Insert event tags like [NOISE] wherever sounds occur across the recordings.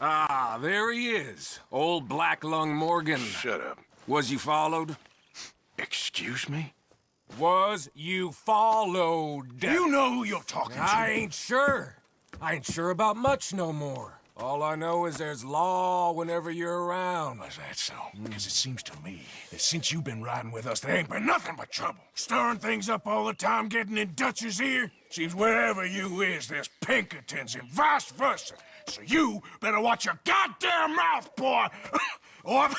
Ah, there he is. Old Black Lung Morgan. Shut up. Was you followed? Excuse me? Was you followed? You know who you're talking to. I ain't sure. I ain't sure about much no more. All I know is there's law whenever you're around. Is that so? Because it seems to me that since you've been riding with us, there ain't been nothing but trouble. Stirring things up all the time, getting in Dutch's ear. Seems wherever you is, there's Pinkertons and vice versa. So you better watch your goddamn mouth, boy! [LAUGHS] or... [LAUGHS]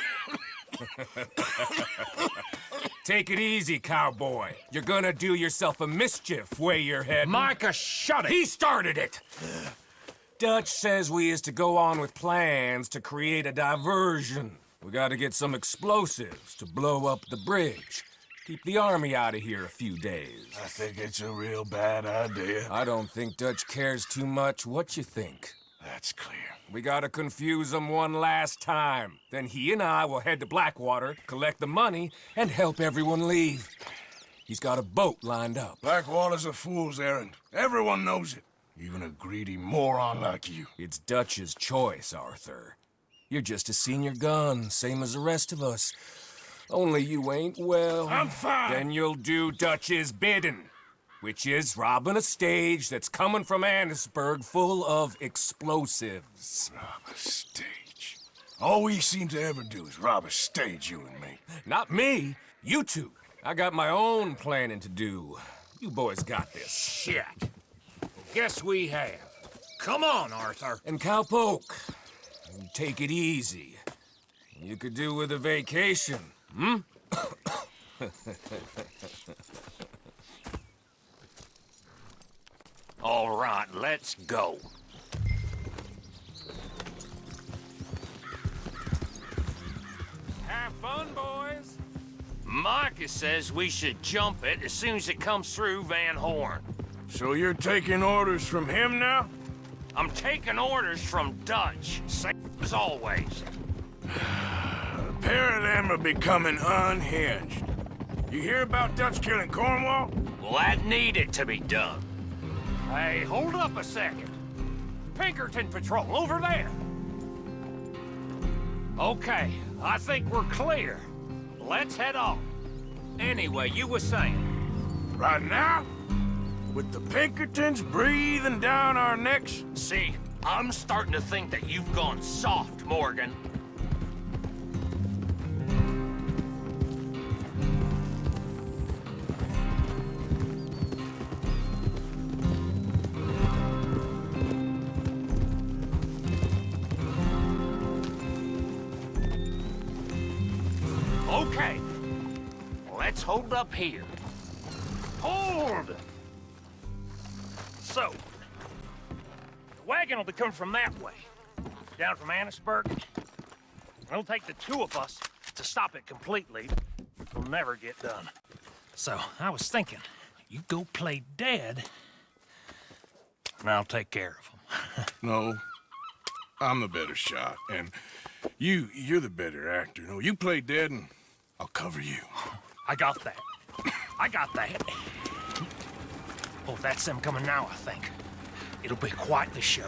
Take it easy, cowboy. You're gonna do yourself a mischief way your head. Micah, shut it! He started it! Dutch says we is to go on with plans to create a diversion. We gotta get some explosives to blow up the bridge. Keep the army out of here a few days. I think it's a real bad idea. I don't think Dutch cares too much what you think. That's clear. We gotta confuse him one last time. Then he and I will head to Blackwater, collect the money, and help everyone leave. He's got a boat lined up. Blackwater's a fool's errand. Everyone knows it. Even a greedy moron like you. It's Dutch's choice, Arthur. You're just a senior gun, same as the rest of us. Only you ain't well. I'm fine. Then you'll do Dutch's bidding, which is robbing a stage that's coming from Annesburg full of explosives. Rob a stage. All we seem to ever do is rob a stage, you and me. Not me, you two. I got my own planning to do. You boys got this. Shit. Guess we have. Come on, Arthur. And Cowpoke, take it easy. You could do with a vacation, hmm? [COUGHS] All right, let's go. Have fun, boys. Micah says we should jump it as soon as it comes through Van Horn. So you're taking orders from him now? I'm taking orders from Dutch, same as always. A pair of them are becoming unhinged. You hear about Dutch killing Cornwall? Well, that needed to be done. Hey, hold up a second. Pinkerton Patrol, over there. Okay, I think we're clear. Let's head on. Anyway, you were saying... Right now? With the Pinkertons breathing down our necks? See, I'm starting to think that you've gone soft, Morgan. Okay, let's hold up here. Hold! So, the wagon will be coming from that way, down from Annesburg. It'll take the two of us to stop it completely. It'll never get done. So, I was thinking, you go play dead, and I'll take care of them. [LAUGHS] No. I'm the better shot, and you, you're the better actor. No, you play dead, and I'll cover you. I got that. I got that. That's them coming now, I think. It'll be quite the show.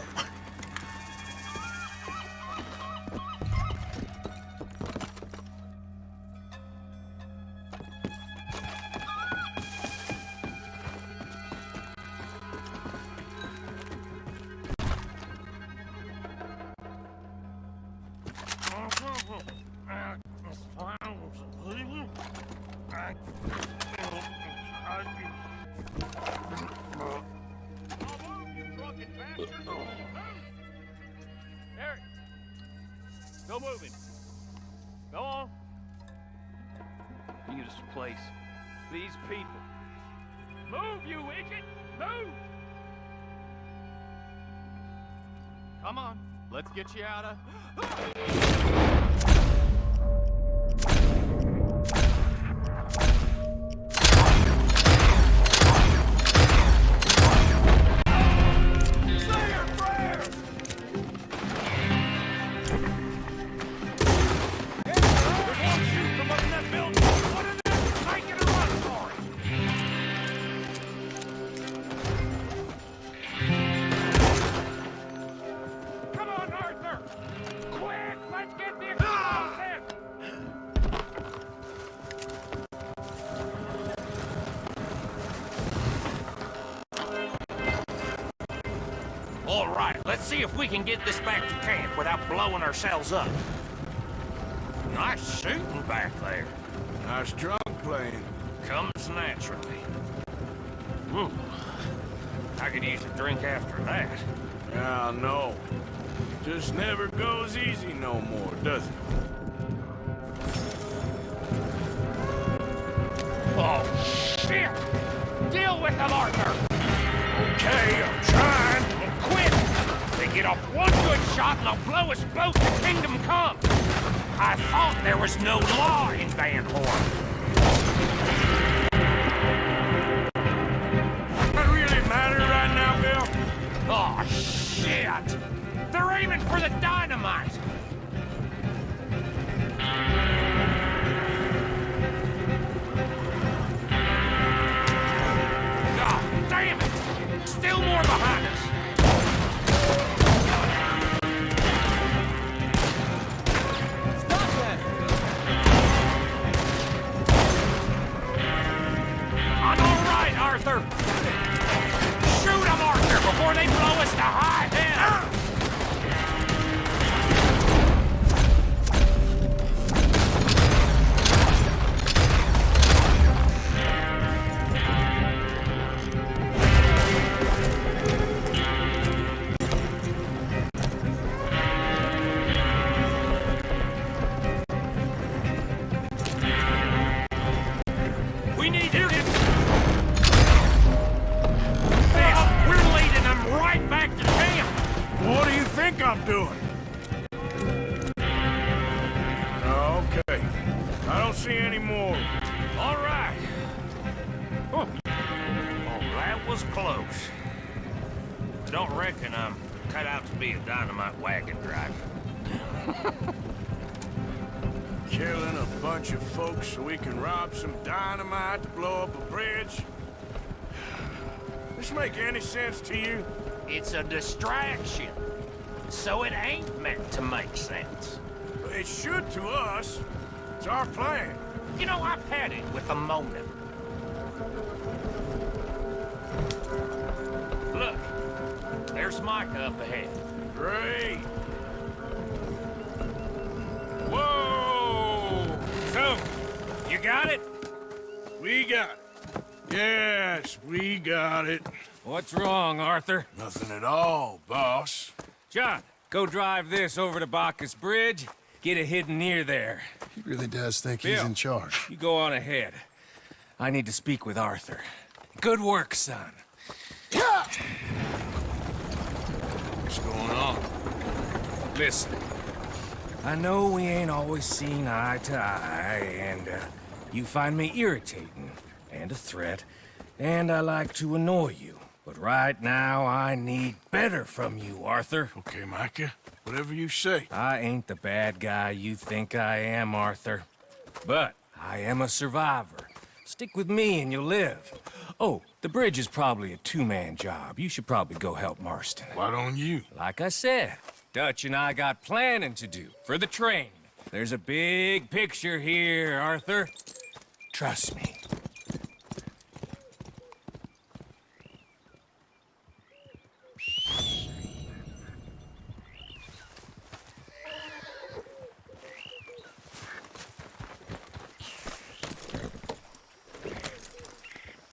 Go moving. Go on. This place. These people. Move, you idiot! Move! Come on. Let's get you out of... [GASPS] Ah! All right, let's see if we can get this back to camp without blowing ourselves up. Nice shooting back there. Nice drunk playing. Comes naturally. Whew. I could use a drink after that. Yeah, I know. Just never goes easy no more, does it? Oh, shit! Deal with them, Arthur! Off one good shot and they'll blow us both to Kingdom Come! I thought there was no law in Van Horn. That really matter right now, Bill? Oh, shit! They're aiming for the dynamite! God damn it! Still more behind us! We need to get... This, we're leading them right back to camp! What do you think I'm doing? Okay. I don't see any more. All right. Oh, that was close. I don't reckon I'm cut out to be a dynamite wagon driver. [LAUGHS] Killing a bunch of folks so we can rob some dynamite to blow up a bridge? This make any sense to you? It's a distraction. So it ain't meant to make sense. It should to us. It's our plan. You know, I've had it with a motive. Look, there's Micah up ahead. Great. Got it? We got it. Yes, we got it. What's wrong, Arthur? Nothing at all, boss. John, go drive this over to Bacchus Bridge. Get it hidden near there. He really does think he's in charge. You go on ahead. I need to speak with Arthur. Good work, son. Yeah! What's going on? Listen, I know we ain't always seen eye to eye, and uh, you find me irritating and a threat, and I like to annoy you. But right now, I need better from you, Arthur. Okay, Micah. Whatever you say. I ain't the bad guy you think I am, Arthur. But I am a survivor. Stick with me and you'll live. Oh, the bridge is probably a two-man job. You should probably go help Marston. Why don't you? Like I said, Dutch and I got planning to do for the train. There's a big picture here, Arthur. Trust me.